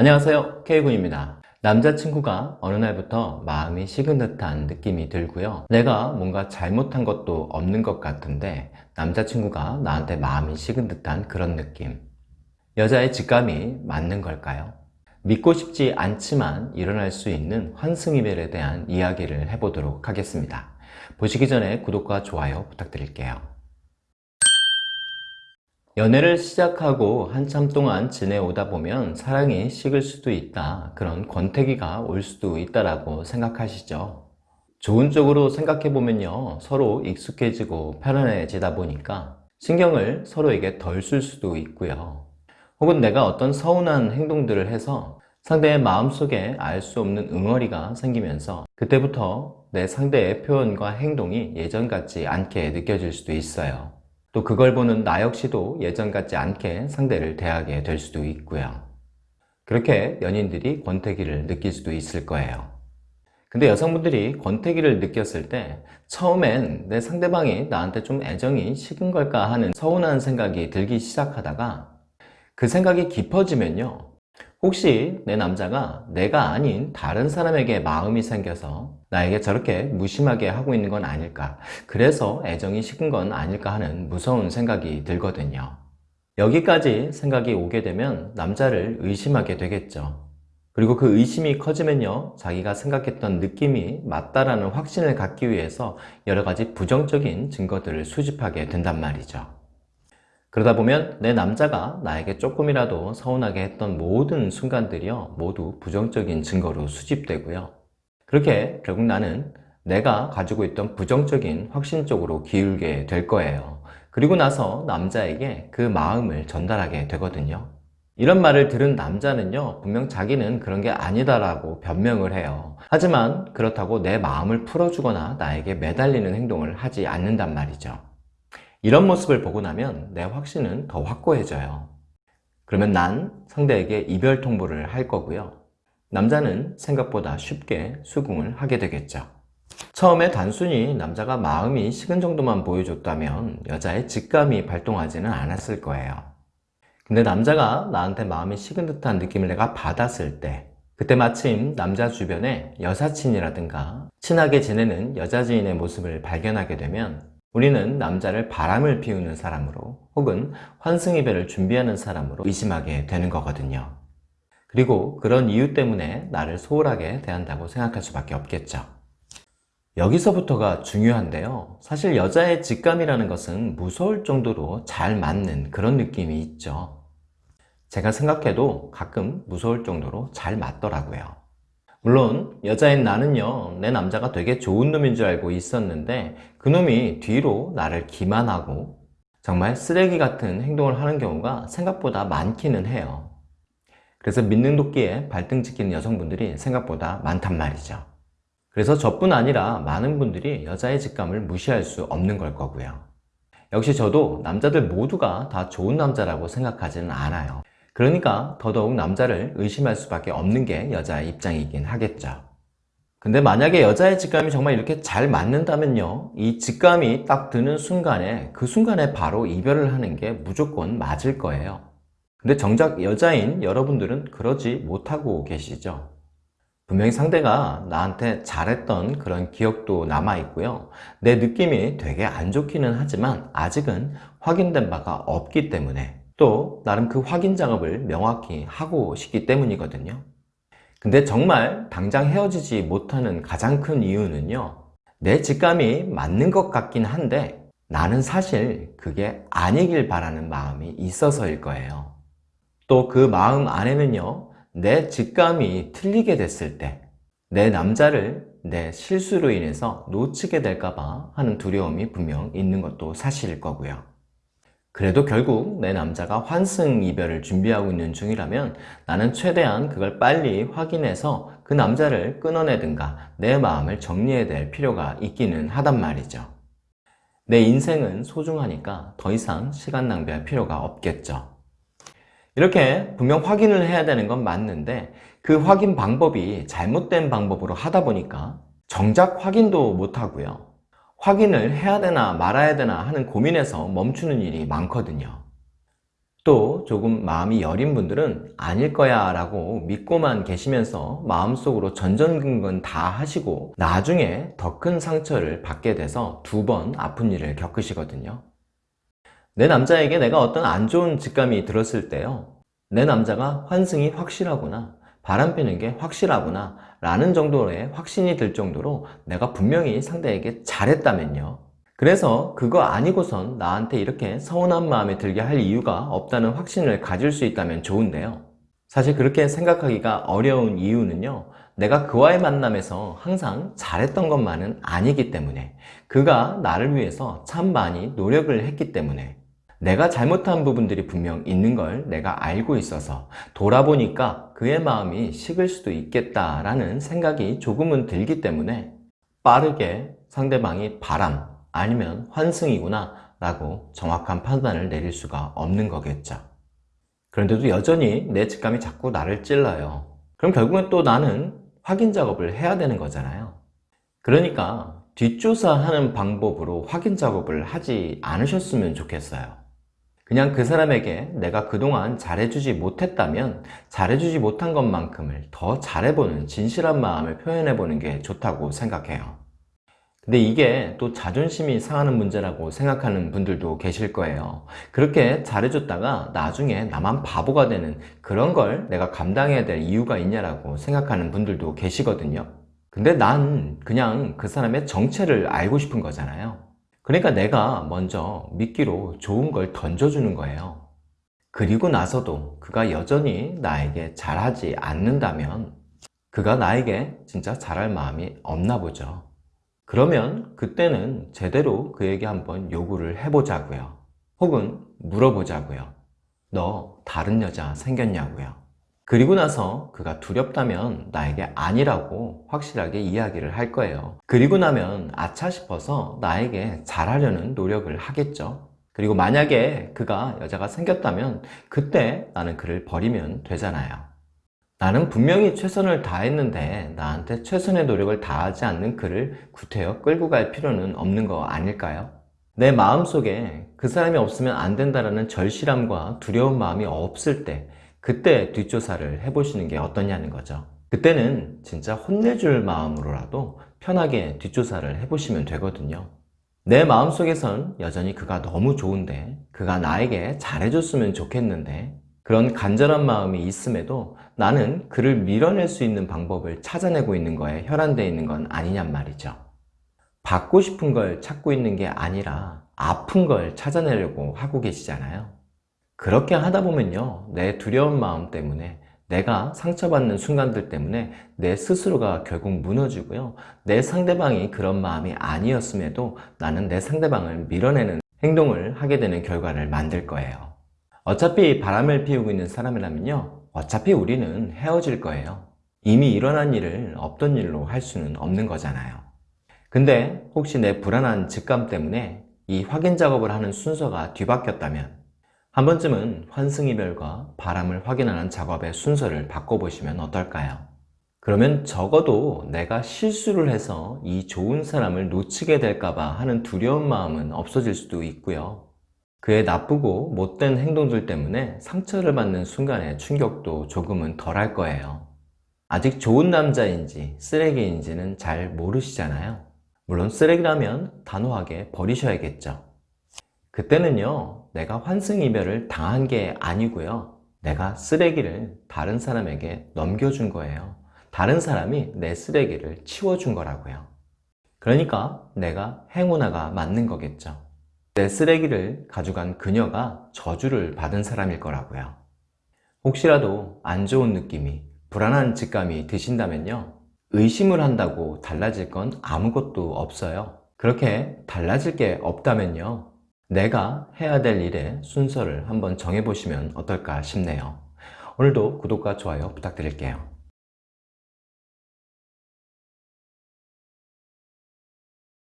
안녕하세요. K군입니다. 남자친구가 어느 날부터 마음이 식은 듯한 느낌이 들고요. 내가 뭔가 잘못한 것도 없는 것 같은데 남자친구가 나한테 마음이 식은 듯한 그런 느낌. 여자의 직감이 맞는 걸까요? 믿고 싶지 않지만 일어날 수 있는 환승이별에 대한 이야기를 해보도록 하겠습니다. 보시기 전에 구독과 좋아요 부탁드릴게요 연애를 시작하고 한참 동안 지내오다 보면 사랑이 식을 수도 있다. 그런 권태기가 올 수도 있다라고 생각하시죠? 좋은 쪽으로 생각해보면요 서로 익숙해지고 편안해지다 보니까 신경을 서로에게 덜 쓸 수도 있고요. 혹은 내가 어떤 서운한 행동들을 해서 상대의 마음속에 알 수 없는 응어리가 생기면서 그때부터 내 상대의 표현과 행동이 예전 같지 않게 느껴질 수도 있어요 또 그걸 보는 나 역시도 예전 같지 않게 상대를 대하게 될 수도 있고요. 그렇게 연인들이 권태기를 느낄 수도 있을 거예요. 근데 여성분들이 권태기를 느꼈을 때 처음엔 내 상대방이 나한테 좀 애정이 식은 걸까 하는 서운한 생각이 들기 시작하다가 그 생각이 깊어지면요 혹시 내 남자가 내가 아닌 다른 사람에게 마음이 생겨서 나에게 저렇게 무심하게 하고 있는 건 아닐까? 그래서 애정이 식은 건 아닐까 하는 무서운 생각이 들거든요. 여기까지 생각이 오게 되면 남자를 의심하게 되겠죠. 그리고 그 의심이 커지면요 자기가 생각했던 느낌이 맞다라는 확신을 갖기 위해서 여러 가지 부정적인 증거들을 수집하게 된단 말이죠 그러다 보면 내 남자가 나에게 조금이라도 서운하게 했던 모든 순간들이요 모두 부정적인 증거로 수집되고요. 그렇게 결국 나는 내가 가지고 있던 부정적인 확신 쪽으로 기울게 될 거예요. 그리고 나서 남자에게 그 마음을 전달하게 되거든요. 이런 말을 들은 남자는요 분명 자기는 그런 게 아니다라고 변명을 해요. 하지만 그렇다고 내 마음을 풀어주거나 나에게 매달리는 행동을 하지 않는단 말이죠 이런 모습을 보고 나면 내 확신은 더 확고해져요. 그러면 난 상대에게 이별 통보를 할 거고요. 남자는 생각보다 쉽게 수긍을 하게 되겠죠. 처음에 단순히 남자가 마음이 식은 정도만 보여줬다면 여자의 직감이 발동하지는 않았을 거예요. 근데 남자가 나한테 마음이 식은 듯한 느낌을 내가 받았을 때 그때 마침 남자 주변에 여사친이라든가 친하게 지내는 여자 지인의 모습을 발견하게 되면 우리는 남자를 바람을 피우는 사람으로 혹은 환승이별을 준비하는 사람으로 의심하게 되는 거거든요. 그리고 그런 이유 때문에 나를 소홀하게 대한다고 생각할 수밖에 없겠죠. 여기서부터가 중요한데요. 사실 여자의 직감이라는 것은 무서울 정도로 잘 맞는 그런 느낌이 있죠. 제가 생각해도 가끔 무서울 정도로 잘 맞더라고요. 물론 여자인 나는요 내 남자가 되게 좋은 놈인 줄 알고 있었는데 그놈이 뒤로 나를 기만하고 정말 쓰레기 같은 행동을 하는 경우가 생각보다 많기는 해요. 그래서 믿는 도끼에 발등 찍히는 여성분들이 생각보다 많단 말이죠. 그래서 저뿐 아니라 많은 분들이 여자의 직감을 무시할 수 없는 걸 거고요. 역시 저도 남자들 모두가 다 좋은 남자라고 생각하지는 않아요 그러니까 더더욱 남자를 의심할 수밖에 없는 게 여자의 입장이긴 하겠죠. 근데 만약에 여자의 직감이 정말 이렇게 잘 맞는다면요 이 직감이 딱 드는 순간에 그 순간에 바로 이별을 하는 게 무조건 맞을 거예요. 근데 정작 여자인 여러분들은 그러지 못하고 계시죠. 분명히 상대가 나한테 잘했던 그런 기억도 남아있고요. 내 느낌이 되게 안 좋기는 하지만 아직은 확인된 바가 없기 때문에 또 나름 그 확인 작업을 명확히 하고 싶기 때문이거든요. 근데 정말 당장 헤어지지 못하는 가장 큰 이유는요 내 직감이 맞는 것 같긴 한데 나는 사실 그게 아니길 바라는 마음이 있어서일 거예요. 또 그 마음 안에는요 내 직감이 틀리게 됐을 때 내 남자를 내 실수로 인해서 놓치게 될까봐 하는 두려움이 분명 있는 것도 사실일 거고요 그래도 결국 내 남자가 환승 이별을 준비하고 있는 중이라면 나는 최대한 그걸 빨리 확인해서 그 남자를 끊어내든가 내 마음을 정리해야 될 필요가 있기는 하단 말이죠. 내 인생은 소중하니까 더 이상 시간 낭비할 필요가 없겠죠. 이렇게 분명 확인을 해야 되는 건 맞는데 그 확인 방법이 잘못된 방법으로 하다 보니까 정작 확인도 못하고요 확인을 해야 되나 말아야 되나 하는 고민에서 멈추는 일이 많거든요. 또 조금 마음이 여린 분들은 아닐 거야 라고 믿고만 계시면서 마음속으로 전전긍긍 다 하시고 나중에 더 큰 상처를 받게 돼서 두 번 아픈 일을 겪으시거든요. 내 남자에게 내가 어떤 안 좋은 직감이 들었을 때요. 내 남자가 환승이 확실하구나 바람 피는 게 확실하구나 라는 정도의 확신이 들 정도로 내가 분명히 상대에게 잘했다면요. 그래서 그거 아니고선 나한테 이렇게 서운한 마음에 들게 할 이유가 없다는 확신을 가질 수 있다면 좋은데요. 사실 그렇게 생각하기가 어려운 이유는요. 내가 그와의 만남에서 항상 잘했던 것만은 아니기 때문에 그가 나를 위해서 참 많이 노력을 했기 때문에 내가 잘못한 부분들이 분명 있는 걸 내가 알고 있어서 돌아보니까 그의 마음이 식을 수도 있겠다라는 생각이 조금은 들기 때문에 빠르게 상대방이 바람 아니면 환승이구나 라고 정확한 판단을 내릴 수가 없는 거겠죠. 그런데도 여전히 내 직감이 자꾸 나를 찔러요. 그럼 결국엔 또 나는 확인 작업을 해야 되는 거잖아요. 그러니까 뒷조사하는 방법으로 확인 작업을 하지 않으셨으면 좋겠어요 그냥 그 사람에게 내가 그동안 잘해주지 못했다면 잘해주지 못한 것만큼을 더 잘해보는 진실한 마음을 표현해보는 게 좋다고 생각해요. 근데 이게 또 자존심이 상하는 문제라고 생각하는 분들도 계실 거예요. 그렇게 잘해줬다가 나중에 나만 바보가 되는 그런 걸 내가 감당해야 될 이유가 있냐라고 생각하는 분들도 계시거든요. 근데 난 그냥 그 사람의 정체를 알고 싶은 거잖아요 그러니까 내가 먼저 미끼로 좋은 걸 던져주는 거예요. 그리고 나서도 그가 여전히 나에게 잘하지 않는다면 그가 나에게 진짜 잘할 마음이 없나 보죠. 그러면 그때는 제대로 그에게 한번 요구를 해보자고요. 혹은 물어보자고요 너 다른 여자 생겼냐고요 그리고 나서 그가 두렵다면 나에게 아니라고 확실하게 이야기를 할 거예요. 그리고 나면 아차 싶어서 나에게 잘하려는 노력을 하겠죠. 그리고 만약에 그가 여자가 생겼다면 그때 나는 그를 버리면 되잖아요. 나는 분명히 최선을 다했는데 나한테 최선의 노력을 다하지 않는 그를 구태여 끌고 갈 필요는 없는 거 아닐까요? 내 마음속에 그 사람이 없으면 안 된다는 절실함과 두려운 마음이 없을 때 그때 뒷조사를 해보시는 게 어떠냐는 거죠. 그때는 진짜 혼내줄 마음으로라도 편하게 뒷조사를 해보시면 되거든요. 내 마음속에선 여전히 그가 너무 좋은데 그가 나에게 잘해줬으면 좋겠는데 그런 간절한 마음이 있음에도 나는 그를 밀어낼 수 있는 방법을 찾아내고 있는 거에 혈안되어 있는 건 아니냔 말이죠. 받고 싶은 걸 찾고 있는 게 아니라 아픈 걸 찾아내려고 하고 계시잖아요 그렇게 하다 보면요 내 두려운 마음 때문에 내가 상처받는 순간들 때문에 내 스스로가 결국 무너지고요. 내 상대방이 그런 마음이 아니었음에도 나는 내 상대방을 밀어내는 행동을 하게 되는 결과를 만들 거예요. 어차피 바람을 피우고 있는 사람이라면요 어차피 우리는 헤어질 거예요. 이미 일어난 일을 없던 일로 할 수는 없는 거잖아요. 근데 혹시 내 불안한 직감 때문에 이 확인 작업을 하는 순서가 뒤바뀌었다면 한 번쯤은 환승이별과 바람을 확인하는 작업의 순서를 바꿔보시면 어떨까요? 그러면 적어도 내가 실수를 해서 이 좋은 사람을 놓치게 될까봐 하는 두려운 마음은 없어질 수도 있고요. 그의 나쁘고 못된 행동들 때문에 상처를 받는 순간의 충격도 조금은 덜할 거예요. 아직 좋은 남자인지 쓰레기인지는 잘 모르시잖아요. 물론 쓰레기라면 단호하게 버리셔야겠죠. 그때는요 내가 환승이별을 당한 게 아니고요. 내가 쓰레기를 다른 사람에게 넘겨준 거예요. 다른 사람이 내 쓰레기를 치워준 거라고요. 그러니까 내가 행운아가 맞는 거겠죠. 내 쓰레기를 가져간 그녀가 저주를 받은 사람일 거라고요. 혹시라도 안 좋은 느낌이 불안한 직감이 드신다면요 의심을 한다고 달라질 건 아무것도 없어요. 그렇게 달라질 게 없다면요 내가 해야 될 일의 순서를 한번 정해보시면 어떨까 싶네요. 오늘도 구독과 좋아요 부탁드릴게요.